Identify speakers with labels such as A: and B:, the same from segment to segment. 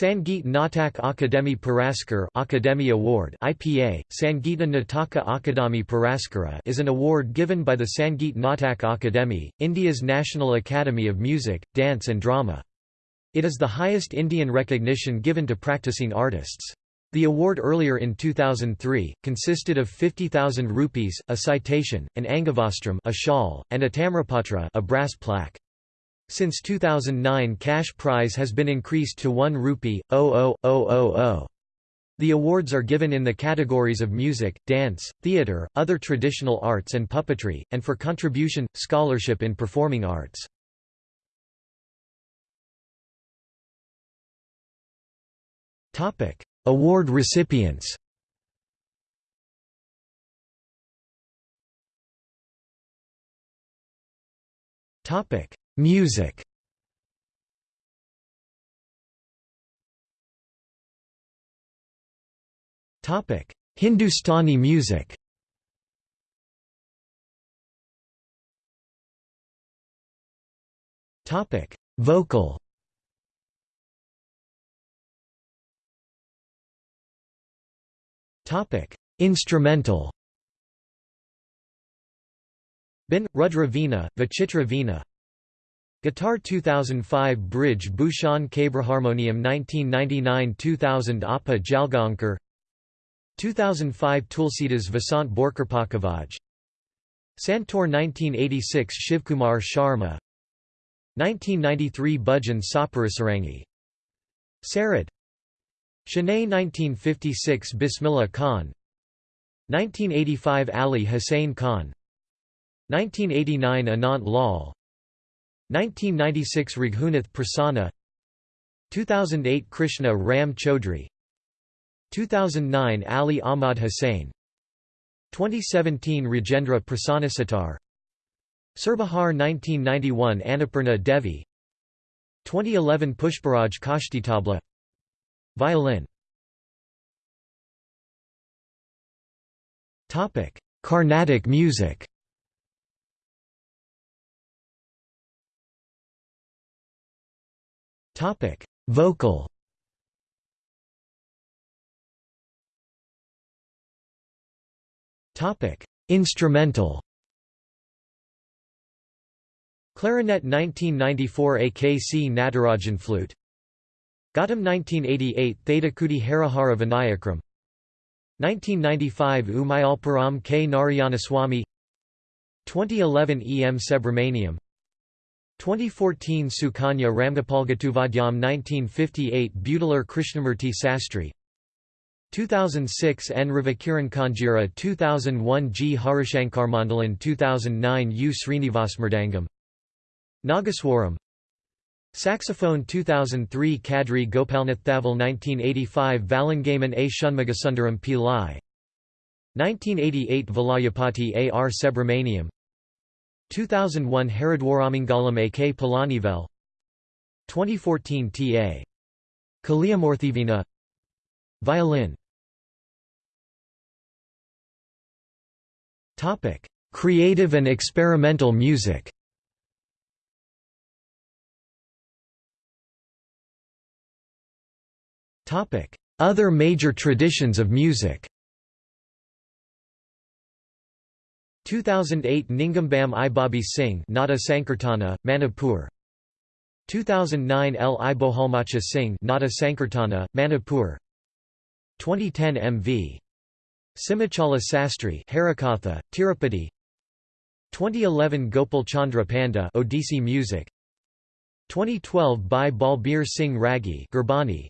A: Sangeet Natak Akademi Puraskar Academy Award IPA, Sangeeta Nataka Akademi Puraskara is an award given by the Sangeet Natak Akademi, India's National Academy of Music, Dance and Drama. It is the highest Indian recognition given to practicing artists. The award earlier in 2003, consisted of 50,000 rupees, a citation, an angavastram a shawl, and a tamrapatra a brass plaque. Since 2009 cash prize has been increased to 1 rupee, 00000. The awards are given in the categories of music, dance, theatre, other traditional arts and puppetry, and for contribution, scholarship in performing arts. Award recipients Topic: Music Topic: Hindustani music. Topic: Vocal. Topic: Instrumental. Bin Rudra Vachitra Veena, Guitar 2005 Brij Bhushan Harmonium 1999-2000 Appa Jalgaonkar. 2005 Tulsidas Vasant Borkarpakavaj. Santoor 1986 Shivkumar Sharma. 1993 Bhajan Saparasarangi Sarad Shanae 1956 Bismillah Khan. 1985 Ali Hussain Khan. 1989 Anant Lal 1996 Raghunath Prasanna. 2008 Krishna Ram Chaudhry. 2009 Ali Ahmad Hussain. 2017 Rajendra Prasannasatar Surbahar 1991 Annapurna Devi. 2011 Pushparaj Kashtitabla. Violin. Carnatic music Topic: Vocal. Topic: Instrumental. Clarinet 1994 AKC Natarajan flute Gautam 1988 Thedakudi Harihara Vinayakram 1995 Umayalpuram K. Narayanaswamy 2011 E. M. Subramaniam 2014 Sukanya Ramgopalgattuvadyam 1958 Butalar Krishnamurti Sastry 2006 N. Ravikiran Kanjira 2001 G. Harishankarmandalan 2009 U. Srinivasmridangam Nagaswaram Saxophone 2003 Kadri Gopalnath Thaval 1985 Valangaman A. Shunmugasundaram Pillai 1988 Valayapati A. R. Subramaniam 2001 Haridwaramangala A.K. Palanivel 2014 T.A. Kaliamurthivina Violin. Creative and experimental music. Other major traditions of music 2008 Ningambam Ibabi Singh Nada Sankirtana, Manipur. 2009 L. Ibohalmacha Singh Nada Sankirtana, Manipur. 2010 MV. Simachala Sastry Harikatha, Tirupati. 2011 Gopal Chandra Panda Odissi Music. 2012 Bhai Balbir Singh Ragi Gurbani.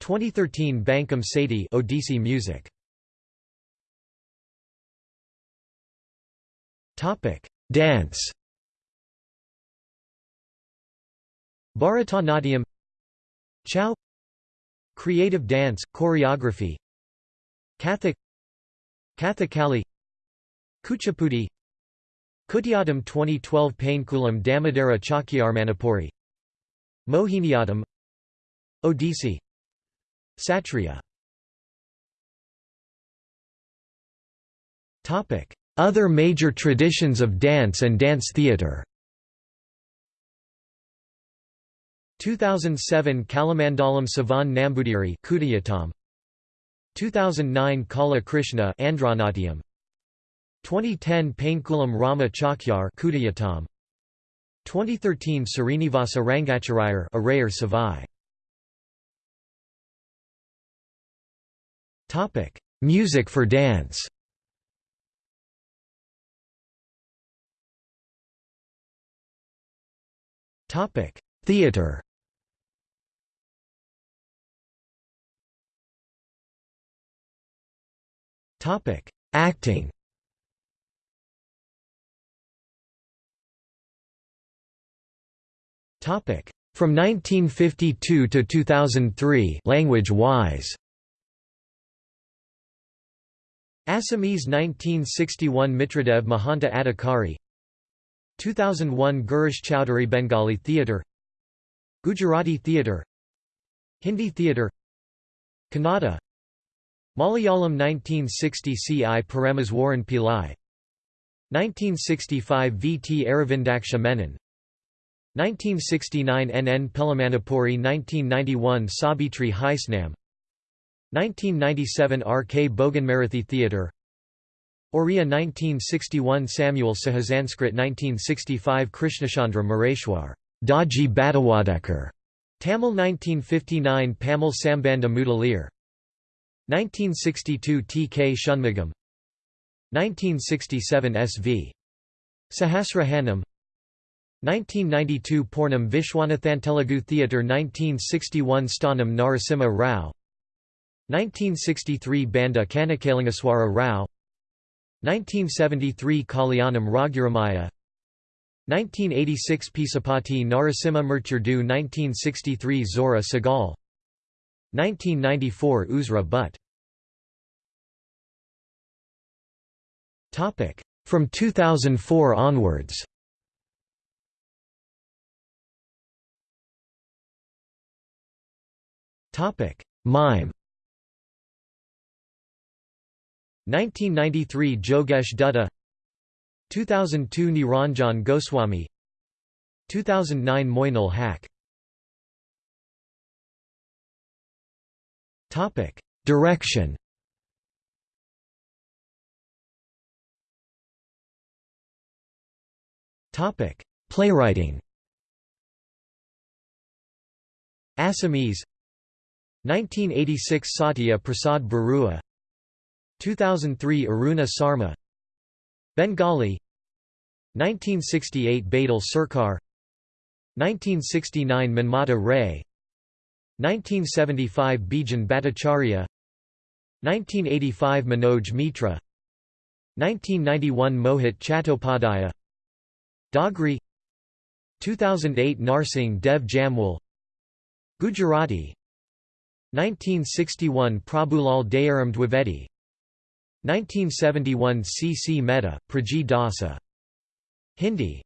A: 2013 Bankam Sethi Odissi Music Dance. Bharatanatyam Chhau Creative dance, choreography Kathak Kathakali Kuchipudi Kutiyattam 2012 Painkulam Damodara Chakyarmanipuri Mohiniyattam Odissi Satriya Topic other major traditions of dance and dance theatre 2007 Kalamandalam Savan Nambudiri Kudiyatam 2009 Kala Krishna Andronatium 2010 Painkulam Rama Chakyar Kudiyatam 2013 Srinivasa Rangacharayar Arayar Savai. Topic Music for dance Topic Theater Topic: Acting. Topic: From 1952 to 2003, language-wise. Assamese 1961 Mitradev Mahanta Adhikari 2001 Girish Chowdhury Bengali Theatre Gujarati Theatre Hindi Theatre Kannada Malayalam 1960 C. I. Parameswaran Pillai 1965 V. T. Aravindaksha Menon 1969 N. N. Pelamanipuri 1991 Sabitri Haisnam 1997 R. K. Boganmarathi Theatre Oriya 1961 Samuel Sahasanskrit 1965 Krishnachandra Mareshwar Daji Badawadekar Tamil 1959 Pamal Sambandha Mudaliar 1962 T. K. Shunmugam 1967 S. V. Sahasrahanam 1992 Poornam Vishwanathan Telugu Theatre 1961 Sthanam Narasimha Rao 1963 Banda Kanakalingeswara Rao 1973 Kalyanam Raghuramaya. 1986 Pisapati Narasimha Murturdu 1963 Zohra Sehgal 1994 Uzra Butt From 2004 onwards. Mime 1993 Jogesh Dutta 2002 Niranjan Goswami 2009 Moinul Haq Topic: Direction. Topic: Playwriting. Assamese 1986 Satya Prasad Barua 2003 Aruna Sarma. Bengali. 1968 Badal Sarkar. 1969 Manmata Ray. 1975 Bijan Bhattacharya. 1985 Manoj Mitra. 1991 Mohit Chattopadhyaya Dogri 2008 Narsingh Dev Jamwal. Gujarati. 1961 Prabhulal Dayaram Dwivedi 1971 C. C. Mehta, Praji Dasa Hindi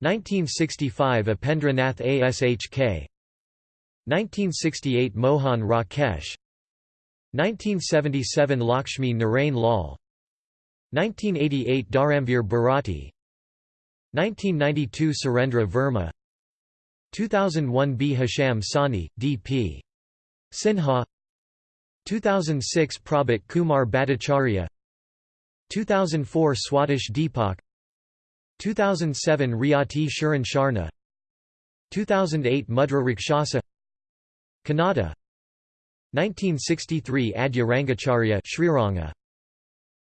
A: 1965 Upendra Nath Ashk 1968 Mohan Rakesh 1977 Lakshmi Narain Lal 1988 Dharamvir Bharati 1992 Surendra Verma 2001 Bhisham Sahni, D.P. Sinha 2006 Prabhat Kumar Bhattacharya 2004 Swadesh Deepak 2007 Riyati Sharan Sharna 2008 Mudra Rakshasa Kannada 1963 Adya Rangacharya Sriranga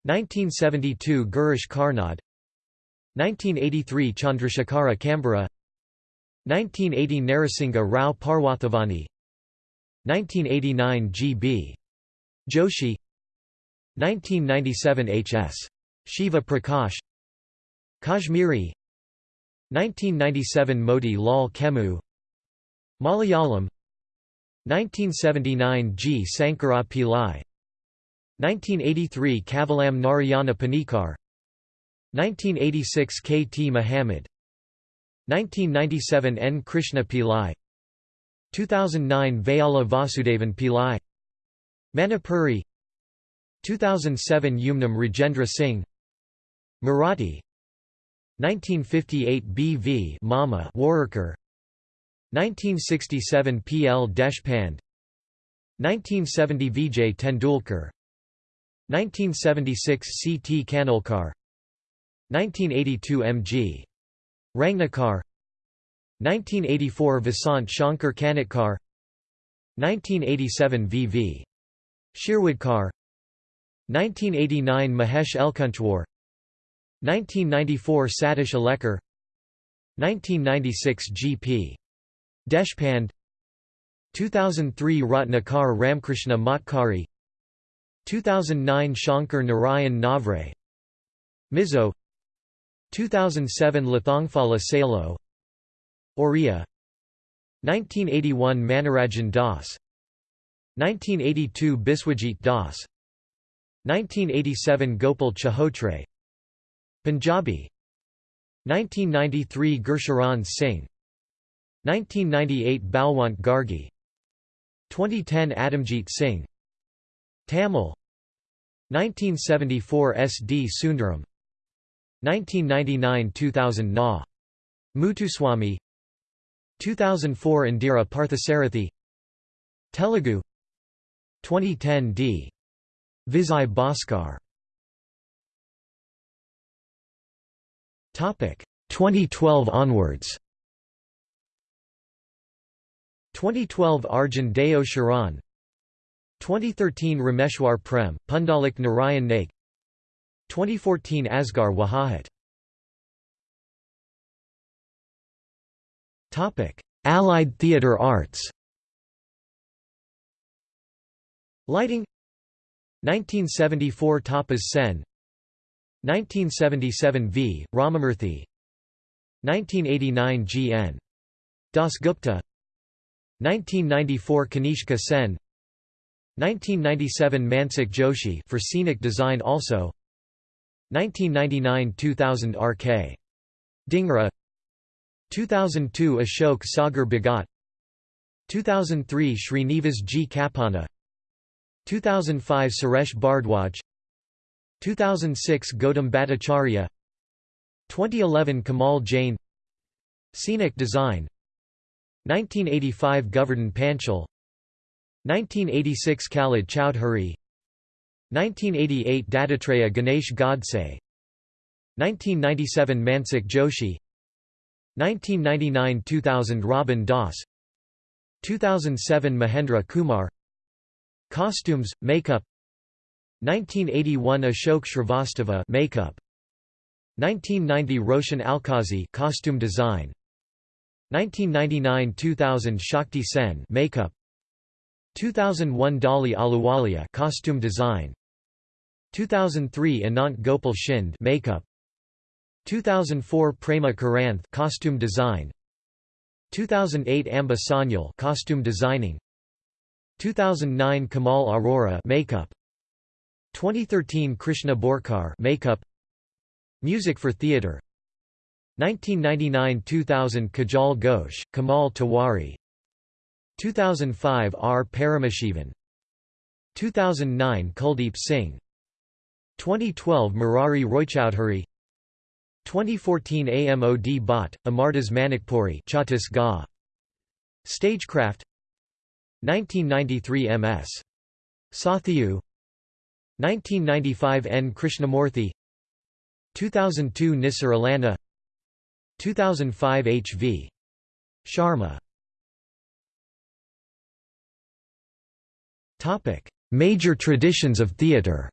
A: 1972 Girish Karnad 1983 Chandrasekhara Kambara 1980 Narasingha Rao Parwathavani 1989 G.B. Joshi 1997 H.S. Shiva Prakash Kashmiri 1997 Moti Lal Kemmu Malayalam 1979 G. Sankara Pillai 1983 Kavalam Narayana Panicker 1986 K. T. Muhammad 1997 N. Krishna Pillai 2009 Vayala Vasudevan Pillai Manipuri 2007 Yumnam Rajendra Singh Marathi 1958 B. V. Mama Warerkar 1967 P. L. Deshpande 1970 Vijay Tendulkar 1976 C. T. Khanolkar 1982 M. G. Rangnekar 1984 Vasant Shankar Kanetkar 1987 V. V. Shirwadkar 1989 Mahesh Elkunchwar 1994 Satish Alekar 1996 G. P. Deshpande 2003 Ratnakar Ramkrishna Matkari 2009 Shankar Narayan Navre Mizo 2007 Lathongphala Salo Oriya 1981 Manoranjan Das 1982 Biswajit Das. 1987 Gopal Chahotre. Punjabi. 1993 Gursharan Singh. 1998 Balwant Gargi. 2010 Atamjit Singh. Tamil. 1974 S. D. Sundaram. 1999–2000 Na. Muthuswamy. 2004 Indira Parthasarathi Telugu 2010 D. Vijay Bhaskar. 2012 onwards. 2012 Arjun Deo Sharan 2013 Rameshwar Prem, Pundalik Narayan Naik 2014 Asghar Wajahat Allied theatre arts Lighting 1974 Tapas Sen 1977 V. Ramamurthy 1989 G. N. Dasgupta 1994 Kanishka Sen 1997 Mansik Joshi for scenic design also 1999–2000 R.K. Dhingra 2002 Ashok Sagar Bhagat 2003 Srinivas G. Kapana 2005 Suresh Bhardwaj. 2006 Gautam Bhattacharya. 2011 Kamal Jain. Scenic Design. 1985 Govardhan Panchal. 1986 Khalid Chowdhury. 1988 Dattatreya Ganesh Godse. 1997 Mansik Joshi. 1999–2000 Robin Das. 2007 Mahendra Kumar Costumes, makeup. 1981 Ashok Shrivastava makeup. 1990 Roshan Alkazi costume design. 1999–2000 Shakti Sen makeup. 2001 Dolly Ahluwalia costume design. 2003 Anant Gopal Shinde makeup. 2004 Prema Karanth costume design. 2008 Amba Sanyal costume designing 2009 Kamal Arora makeup. 2013 Krishna Borkar makeup. Music for theatre 1999–2000 Kajal Ghosh, Kamal Tiwari 2005 R. Paramashivan. 2009 Kuldeep Singh. 2012 Murari Roychowdhury. 2014 AMOD Bhatt, Amardas Manikpuri Chhattisgarh Stagecraft 1993 MS. Sathyu 1995 N. Krishnamurthy 2002 Nissar Allana 2005 H. V. Sharma Major traditions of theatre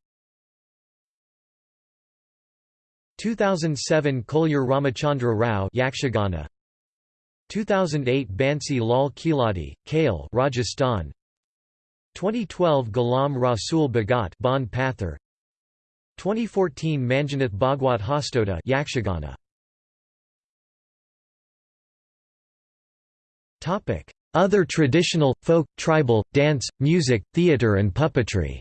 A: 2007 Kolyur Ramachandra Rao Yakshagana 2008 Bansi Lal Kiladi, Kale Rajasthan. 2012 Ghulam Rasul Bhagat Bhand Pather. 2014 Manjunath Bhagwat Hastoda Yakshagana. Topic. Other traditional, folk, tribal, dance, music, theatre and puppetry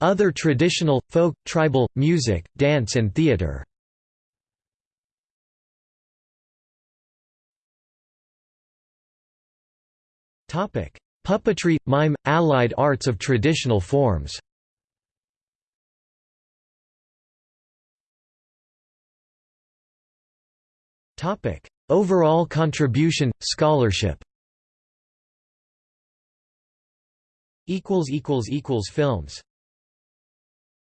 A: other traditional, folk, tribal, music, dance and theater. Puppetry, mime, allied arts of traditional forms. Overall contribution, scholarship. Films.